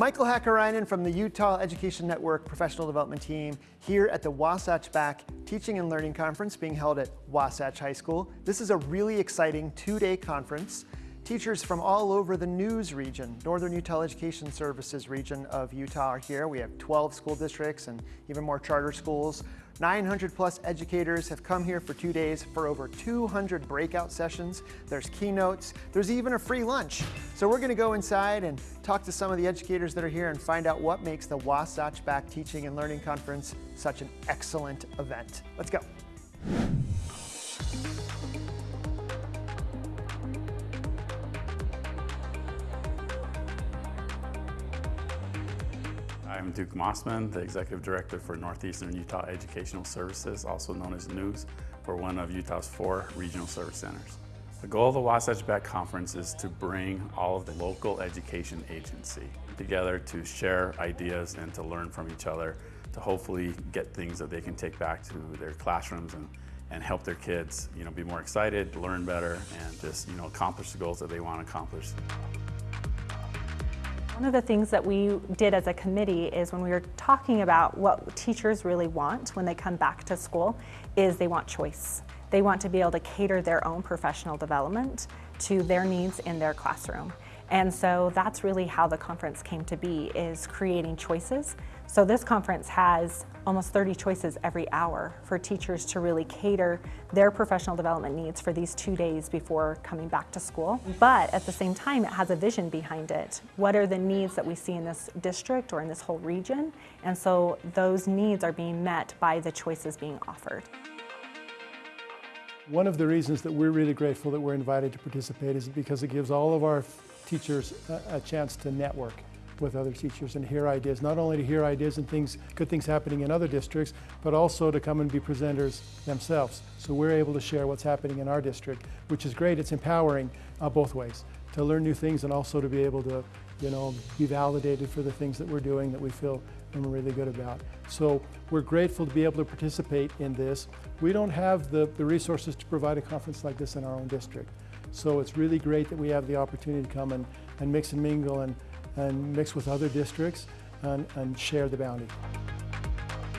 Michael Hakkarainen from the Utah Education Network Professional Development Team here at the Wasatch Back Teaching and Learning Conference being held at Wasatch High School. This is a really exciting two-day conference. Teachers from all over the news region, Northern Utah Education Services region of Utah are here. We have 12 school districts and even more charter schools. 900 plus educators have come here for two days for over 200 breakout sessions. There's keynotes, there's even a free lunch. So we're gonna go inside and talk to some of the educators that are here and find out what makes the Wasatch Back Teaching and Learning Conference such an excellent event. Let's go. I'm Duke Mossman, the Executive Director for Northeastern Utah Educational Services, also known as NEWS, for one of Utah's four regional service centers. The goal of the Wasatch Back Conference is to bring all of the local education agency together to share ideas and to learn from each other to hopefully get things that they can take back to their classrooms and, and help their kids you know, be more excited, learn better, and just you know, accomplish the goals that they want to accomplish. One of the things that we did as a committee is when we were talking about what teachers really want when they come back to school is they want choice. They want to be able to cater their own professional development to their needs in their classroom. And so that's really how the conference came to be, is creating choices. So this conference has almost 30 choices every hour for teachers to really cater their professional development needs for these two days before coming back to school. But at the same time, it has a vision behind it. What are the needs that we see in this district or in this whole region? And so those needs are being met by the choices being offered. One of the reasons that we're really grateful that we're invited to participate is because it gives all of our teachers a, a chance to network with other teachers and hear ideas, not only to hear ideas and things, good things happening in other districts, but also to come and be presenters themselves. So we're able to share what's happening in our district, which is great. It's empowering uh, both ways, to learn new things and also to be able to, you know, be validated for the things that we're doing that we feel and we're really good about. So we're grateful to be able to participate in this. We don't have the, the resources to provide a conference like this in our own district. So it's really great that we have the opportunity to come and, and mix and mingle and, and mix with other districts and, and share the bounty.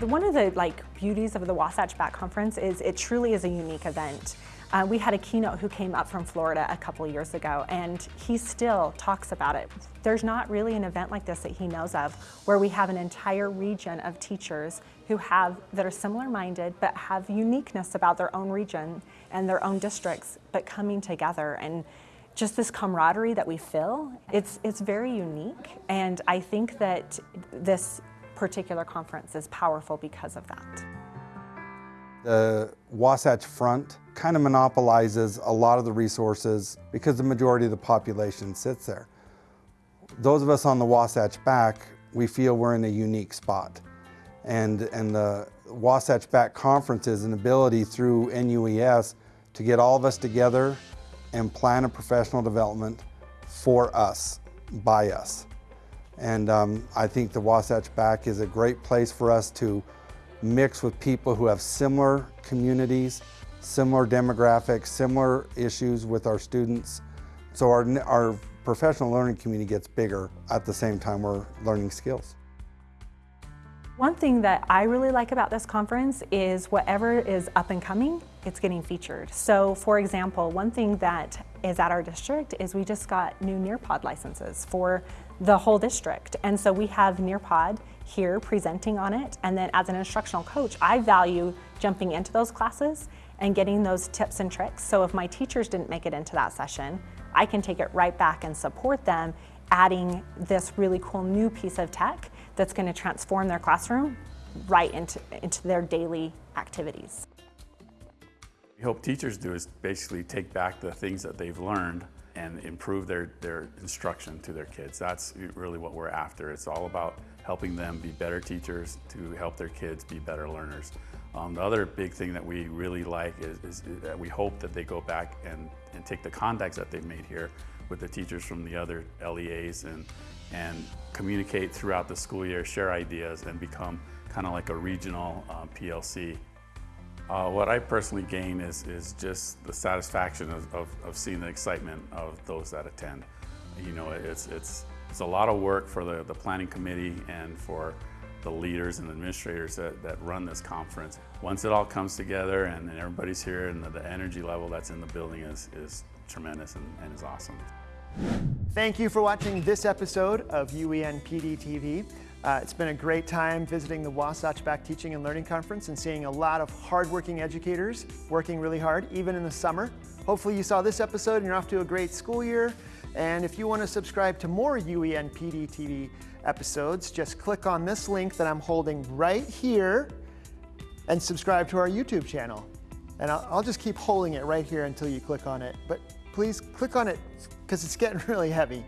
One of the like beauties of the Wasatch Back Conference is it truly is a unique event. Uh, we had a keynote who came up from Florida a couple years ago and he still talks about it. There's not really an event like this that he knows of where we have an entire region of teachers who have that are similar minded but have uniqueness about their own region and their own districts but coming together and just this camaraderie that we feel, it's, it's very unique. And I think that this particular conference is powerful because of that. The Wasatch Front kind of monopolizes a lot of the resources because the majority of the population sits there. Those of us on the Wasatch Back, we feel we're in a unique spot. And, and the Wasatch Back Conference is an ability through NUES to get all of us together and plan a professional development for us, by us. And um, I think the Wasatch Back is a great place for us to mix with people who have similar communities, similar demographics, similar issues with our students. So our, our professional learning community gets bigger at the same time we're learning skills. One thing that I really like about this conference is whatever is up and coming, it's getting featured. So for example, one thing that is at our district is we just got new Nearpod licenses for the whole district. And so we have Nearpod here presenting on it. And then as an instructional coach, I value jumping into those classes and getting those tips and tricks. So if my teachers didn't make it into that session, I can take it right back and support them adding this really cool new piece of tech that's going to transform their classroom right into, into their daily activities. We hope teachers do is basically take back the things that they've learned and improve their, their instruction to their kids. That's really what we're after. It's all about helping them be better teachers to help their kids be better learners. Um, the other big thing that we really like is, is, that we hope that they go back and, and take the contacts that they've made here with the teachers from the other LEAs and, and communicate throughout the school year, share ideas, and become kind of like a regional um, PLC. Uh, what I personally gain is, is just the satisfaction of, of, of, seeing the excitement of those that attend. You know, it's, it's It's a lot of work for the, the planning committee and for the leaders and administrators that, that run this conference. Once it all comes together and, and everybody's here and the, the energy level that's in the building is, is tremendous and, and is awesome. Thank you for watching this episode of E UEN PD TV. Uh, it's been a great time visiting the Wasatch Back Teaching and Learning Conference and seeing a lot of hardworking educators working really hard, even in the summer. Hopefully you saw this episode and you're off to a great school year. And if you want to subscribe to more E UEN PD TV episodes, just click on this link that I'm holding right here and subscribe to our YouTube channel. And I'll, I'll just keep holding it right here until you click on it. But please click on it because it's getting really heavy.